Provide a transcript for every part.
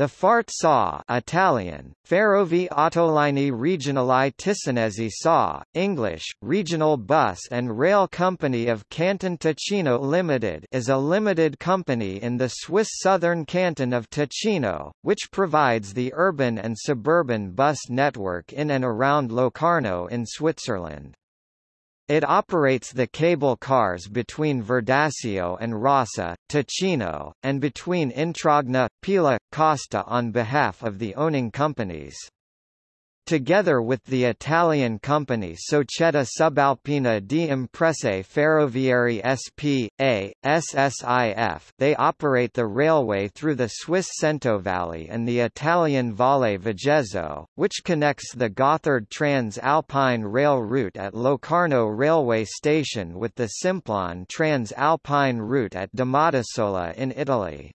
The FART SA Italian, Ferrovie Autolinee Regionali Ticinesi SA, English, Regional Bus and Rail Company of Canton Ticino Limited is a limited company in the Swiss southern canton of Ticino, which provides the urban and suburban bus network in and around Locarno in Switzerland. It operates the cable cars between Verdasio and Rasa, Ticino, and between Intragna, Pila, Costa on behalf of the owning companies. Together with the Italian company Società Subalpina di Imprese Ferroviarie S.p.A., SSIF they operate the railway through the Swiss Centovalli and the Italian Valle Vigezzo, which connects the Gotthard Trans-Alpine Rail route at Locarno railway station with the Simplon Trans-Alpine route at Domodossola in Italy.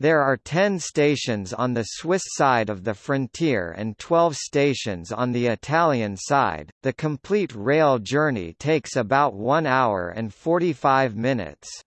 There are 10 stations on the Swiss side of the frontier and 12 stations on the Italian side. The complete rail journey takes about 1 hour and 45 minutes.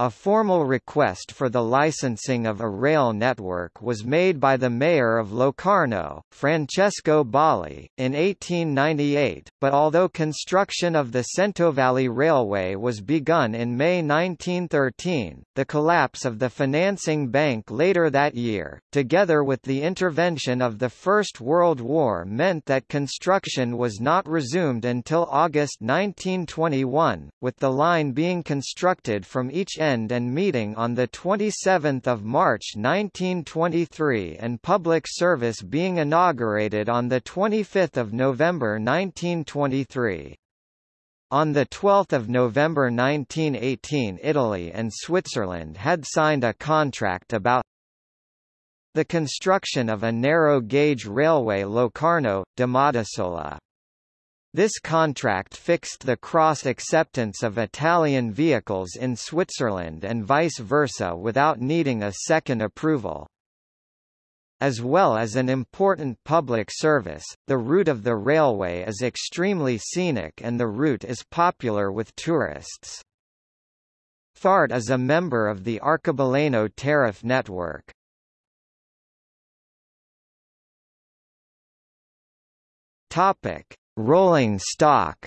A formal request for the licensing of a rail network was made by the mayor of Locarno, Francesco Balli, in 1898, but although construction of the Centovalli Railway was begun in May 1913, the collapse of the financing bank later that year, together with the intervention of the First World War meant that construction was not resumed until August 1921, with the line being constructed from each end end and meeting on 27 March 1923 and public service being inaugurated on 25 November 1923. On 12 November 1918 Italy and Switzerland had signed a contract about the construction of a narrow-gauge railway Locarno-Domodossola. This contract fixed the cross-acceptance of Italian vehicles in Switzerland and vice versa without needing a second approval. As well as an important public service, the route of the railway is extremely scenic and the route is popular with tourists. FART is a member of the Arcobaleno tariff network. Topic: Rolling stock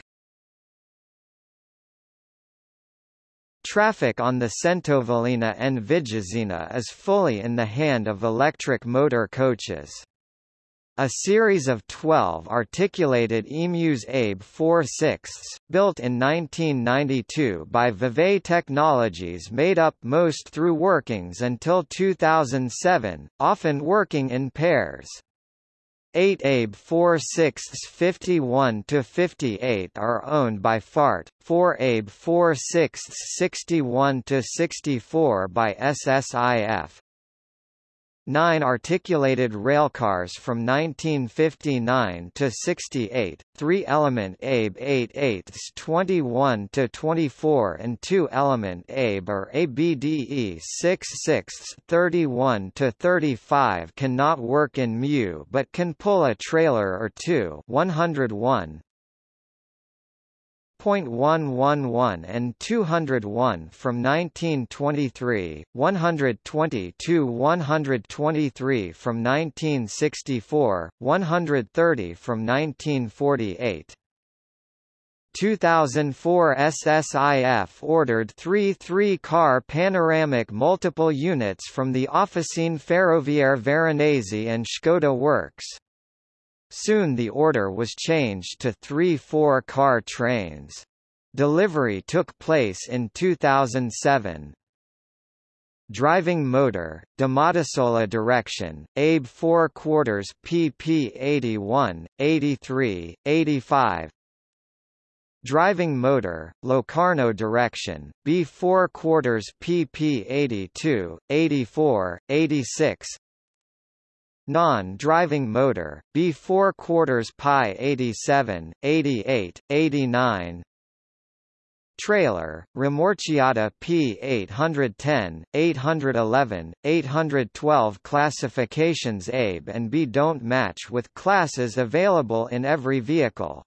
Traffic on the Centovallina and Vigezzina is fully in the hand of electric motor coaches. A series of 12 articulated EMUs ABE 4 6 built in 1992 by Vevey Technologies made up most through workings until 2007, often working in pairs. 8 ABE 4 6 51 to 58 are owned by FART, 4 ABE 4 6 61 to 64 by SSIF, Nine articulated railcars from 1959 to 68, three-element ABE 8 8 21 to 24 and two-element ABE or ABDE 6 6 31 to 35 cannot work in MU but can pull a trailer or two 101, 111 and 201 from 1923, 120 to 123 from 1964, 130 from 1948. 2004 SSIF ordered three three-car panoramic multiple units from the Officine Ferroviarie Veronese and Škoda Works. Soon the order was changed to three four-car trains. Delivery took place in 2007. Driving motor, Domodossola direction, ABE 4 quarters PP 81, 83, 85 Driving motor, Locarno direction, B 4 quarters PP 82, 84, 86 non-driving motor, B4 quarters pi 87, 88, 89 Trailer, Rimorchiata P810, 811, 812 classifications ABE and B don't match with classes available in every vehicle.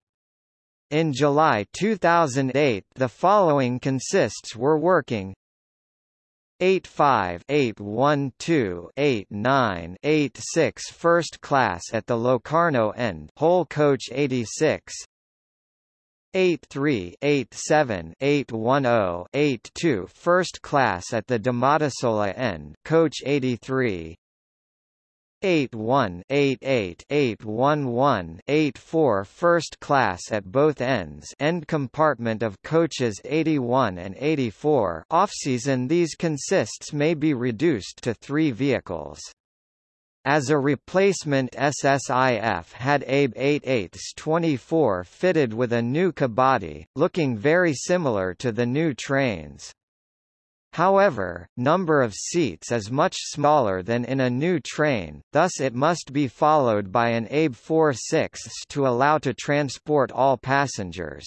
In July 2008 the following consists were working 85 812 89 86 first class at the Locarno end whole coach 86 83 87 810 82 first class at the Domodossola end coach 83 81 88 811 84 first class at both ends end compartment of coaches 81 and 84 off-season these consists may be reduced to three vehicles. As a replacement SSIF had ABE 88 24 fitted with a new cabody, looking very similar to the new trains. However, number of seats is much smaller than in a new train, thus it must be followed by an ABE 4 6 to allow to transport all passengers.